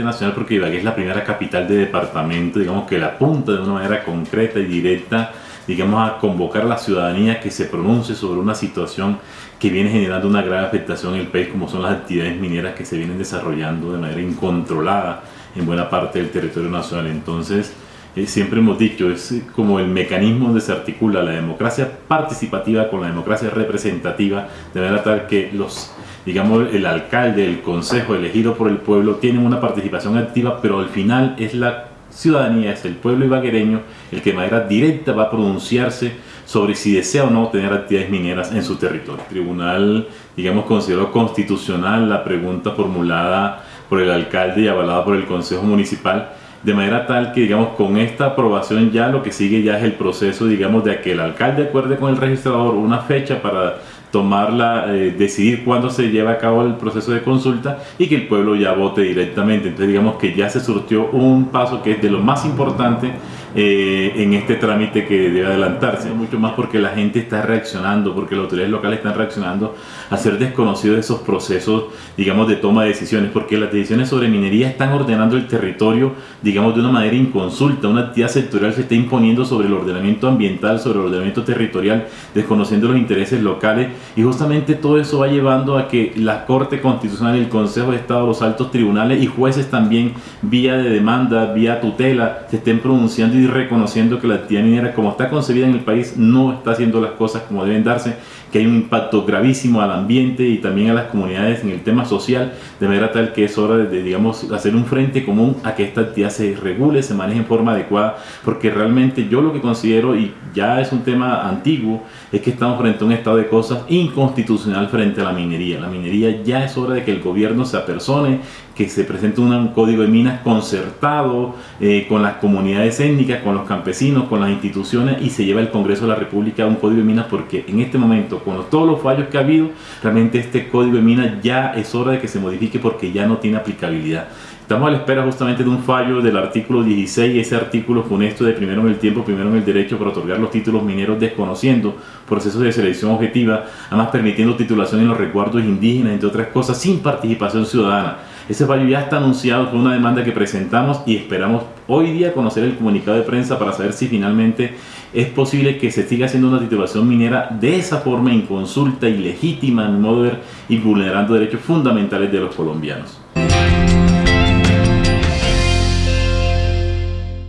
nacional porque Ibagué es la primera capital de departamento, digamos que la apunta de una manera concreta y directa, digamos a convocar a la ciudadanía que se pronuncie sobre una situación que viene generando una grave afectación en el país como son las actividades mineras que se vienen desarrollando de manera incontrolada en buena parte del territorio nacional. Entonces, eh, siempre hemos dicho, es como el mecanismo donde se articula la democracia participativa con la democracia representativa, de manera tal que los digamos, el alcalde, el consejo elegido por el pueblo tienen una participación activa, pero al final es la ciudadanía, es el pueblo ibaguereño el que de manera directa va a pronunciarse sobre si desea o no tener actividades mineras en su territorio. El tribunal, digamos, consideró constitucional la pregunta formulada por el alcalde y avalada por el consejo municipal, de manera tal que, digamos, con esta aprobación ya lo que sigue ya es el proceso, digamos, de que el alcalde acuerde con el registrador una fecha para tomarla, eh, decidir cuándo se lleva a cabo el proceso de consulta y que el pueblo ya vote directamente. Entonces digamos que ya se surtió un paso que es de lo más importante eh, en este trámite que debe adelantarse. Mucho más porque la gente está reaccionando, porque las autoridades locales están reaccionando a ser desconocidos esos procesos, digamos, de toma de decisiones, porque las decisiones sobre minería están ordenando el territorio, digamos, de una manera inconsulta. Una actividad sectorial se está imponiendo sobre el ordenamiento ambiental, sobre el ordenamiento territorial, desconociendo los intereses locales y justamente todo eso va llevando a que la Corte Constitucional, el Consejo de Estado, los altos tribunales y jueces también, vía de demanda, vía tutela, se estén pronunciando y reconociendo que la actividad minera como está concebida en el país no está haciendo las cosas como deben darse, que hay un impacto gravísimo al ambiente y también a las comunidades en el tema social, de manera tal que es hora de, digamos, hacer un frente común a que esta actividad se regule, se maneje en forma adecuada, porque realmente yo lo que considero, y ya es un tema antiguo, es que estamos frente a un estado de cosas inconstitucional frente a la minería. La minería ya es hora de que el gobierno se apersone, que se presente un código de minas concertado eh, con las comunidades étnicas, con los campesinos, con las instituciones y se lleva el Congreso de la República un código de minas porque en este momento, con todos los fallos que ha habido, realmente este código de minas ya es hora de que se modifique porque ya no tiene aplicabilidad. Estamos a la espera justamente de un fallo del artículo 16, ese artículo funesto de primero en el tiempo, primero en el derecho para otorgar los títulos mineros desconociendo procesos de selección objetiva, además permitiendo titulación en los recuerdos indígenas, entre otras cosas, sin participación ciudadana. Ese fallo ya está anunciado, fue una demanda que presentamos y esperamos hoy día conocer el comunicado de prensa para saber si finalmente es posible que se siga haciendo una titulación minera de esa forma inconsulta, ilegítima, en modo de ver, y vulnerando derechos fundamentales de los colombianos.